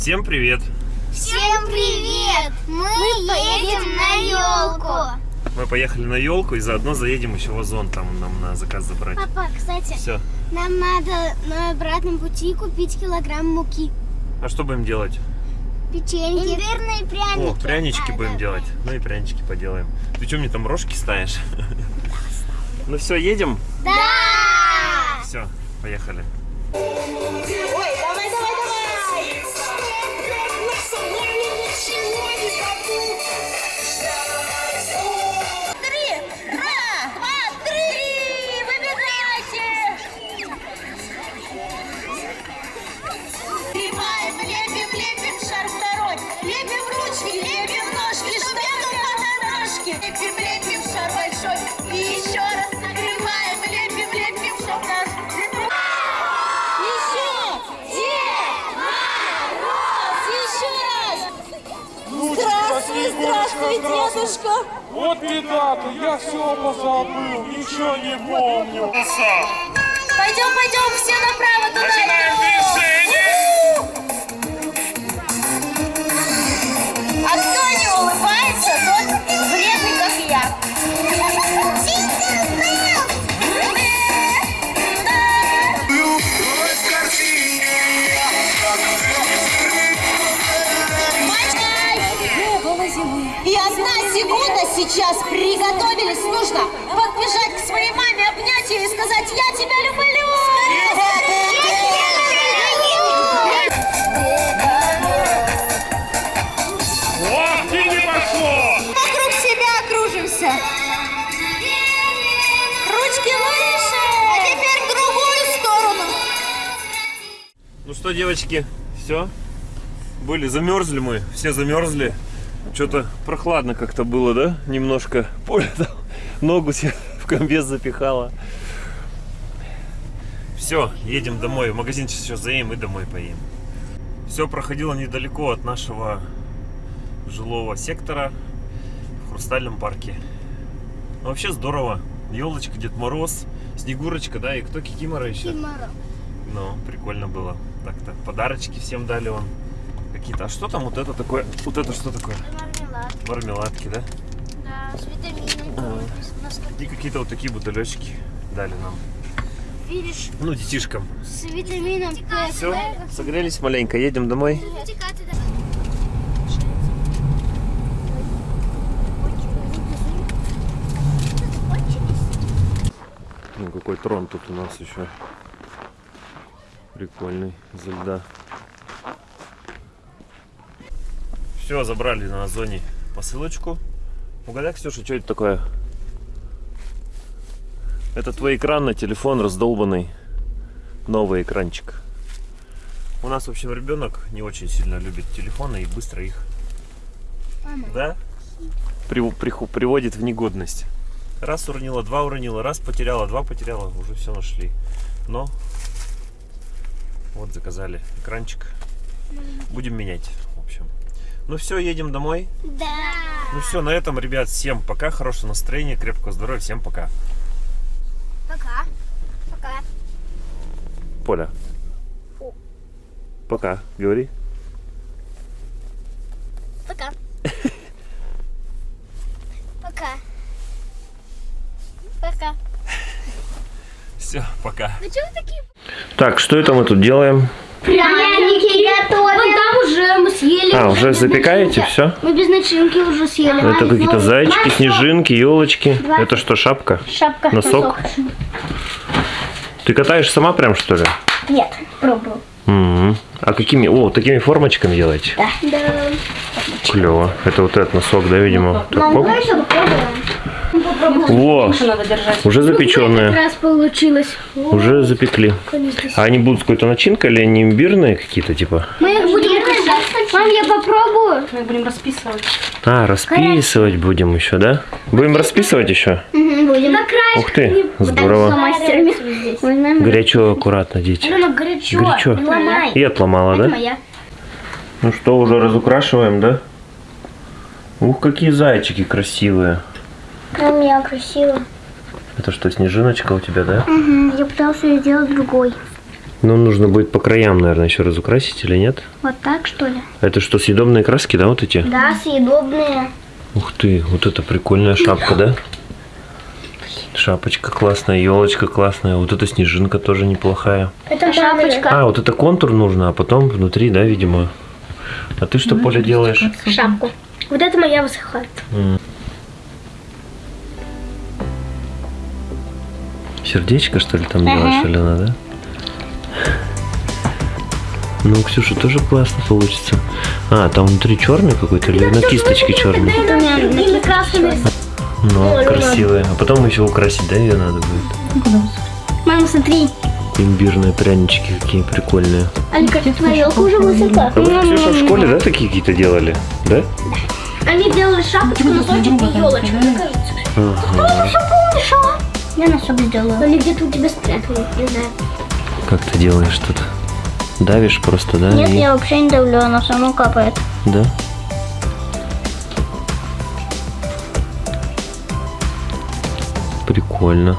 Всем привет! Всем привет! Мы, едем на елку. Мы поехали на елку и заодно заедем еще в Озон, там нам на заказ забрать. Папа, кстати, Все. нам надо на обратном пути купить килограмм муки. А что будем делать? Печеньки. Имбирные пряники. О, прянички Да, будем да. делать. Ну и прянички поделаем. Ты что мне там рожки ставишь? Ну все, едем? Да! Все, поехали. Дедушка! Вот беда-то, я все позабыл, ничего не помню. Пойдем, пойдем, все направо туда. Начинаем сейчас приготовились. Нужно подбежать к своей маме, обнять ее и сказать «Я тебя люблю!» Вот и не пошло! Вокруг себя окружимся. Ручки выше. А теперь в другую сторону. Ну что, девочки, все? Были, замерзли мы, все замерзли. Что-то прохладно как-то было, да? Немножко. Поля там ногу себе в комбез запихала. Все, едем домой. В магазин сейчас заедем и домой поедем. Все проходило недалеко от нашего жилого сектора в Хрустальном парке. Ну, вообще здорово. Елочка, Дед Мороз, Снегурочка, да, и кто Кикимора еще? Кимаро. Ну, прикольно было. Так-то подарочки всем дали он. Какие-то. А что там вот это такое? Вот это что такое? Мармелад. Мармеладки, да? Да, с витаминами. А. И какие-то вот такие бутылечки дали нам. видишь, Ну, детишкам. с витамином П. Все, согрелись маленько, едем домой. Ну, какой трон тут у нас еще. Прикольный, из льда. Все, забрали на Озоне посылочку. Угадай, Ксюша, что это такое? Это твой экран на телефон раздолбанный. Новый экранчик. У нас, в общем, ребенок не очень сильно любит телефоны и быстро их да? При- приху- приводит в негодность. Раз уронила, два уронила, раз потеряла, два потеряла, уже все нашли. Но вот заказали экранчик. Будем менять, в общем. Ну все, едем домой. Да. Ну все, на этом, ребят, всем пока, хорошего настроения, крепкого здоровья, всем пока. Пока. Пока. Поля. Пока, говори. Пока. Пока. Пока. Все, пока. Ну что вы такие? Так, что это мы тут делаем? Пряники готовим. Уже мы съели. А, уже запекаете начинки. все? Мы без начинки уже съели. Это какие-то зайчики, снежинки, елочки. Это что, шапка? Шапка. Носок? Ты катаешь сама прям, что ли? Нет, пробую. Мгм. А какими? О, такими формочками делаете? Да. Да. Клево. Это вот этот носок, да, видимо? Так, Мам, оп. давай еще попробуем. Во, уже Как запеченные. раз получилось. Уже запекли. А они будут с какой-то начинкой или они имбирные какие-то, типа? Мы их будем. Мам, я попробую. Мы будем расписывать. А, расписывать будем еще, да? Будем расписывать еще? Будем. На. Ух ты, здорово. Горячо, аккуратно, дети. Алена, горячо. Горячо. Ломай. И отломала, Это да? моя. Ну что, уже разукрашиваем, да? Ух, какие зайчики красивые. У меня красиво. Это что, снежиночка у тебя, да? Угу. Я пытался сделать другой. Ну, нужно будет по краям, наверное, еще разукрасить или нет? Вот так, что ли? Это что, съедобные краски, да, вот эти? Да, съедобные. Ух ты, вот это прикольная шапка, да? Шапочка классная, елочка классная, вот эта снежинка тоже неплохая. Это шапочка. А, вот это контур нужно, а потом внутри, да, видимо. А ты что, Поля, делаешь? Шапку. Вот это моя высоха. Сердечко, что ли, там делаешь, Алена, да? Ну, у Ксюши тоже классно получится. А, там внутри черный какой-то или на кисточке черный? Это такими красками. Ну, красивая. А потом еще украсить, да, ее надо будет? Мама, смотри. Имбирные прянички какие прикольные. Алика, твоя елка уже высока. А вы, Ксюша, в школе, да, такие какие-то делали? Да? Они делали шапочку, носочек и елочку, мне кажется. Ага. А? Я носок сделала. Они где-то у тебя спрятали, не знаю. Как ты делаешь тут? Давишь просто, да? Нет, и- я вообще не давлю, она сама капает. Да? Прикольно.